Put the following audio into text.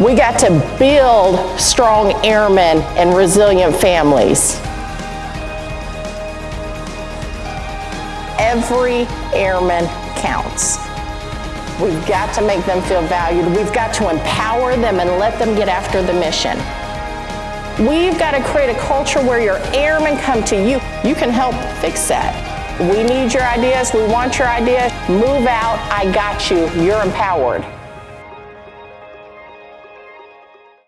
We got to build strong airmen and resilient families. Every airman counts. We've got to make them feel valued. We've got to empower them and let them get after the mission. We've got to create a culture where your airmen come to you. You can help fix that. We need your ideas. We want your ideas. Move out. I got you. You're empowered.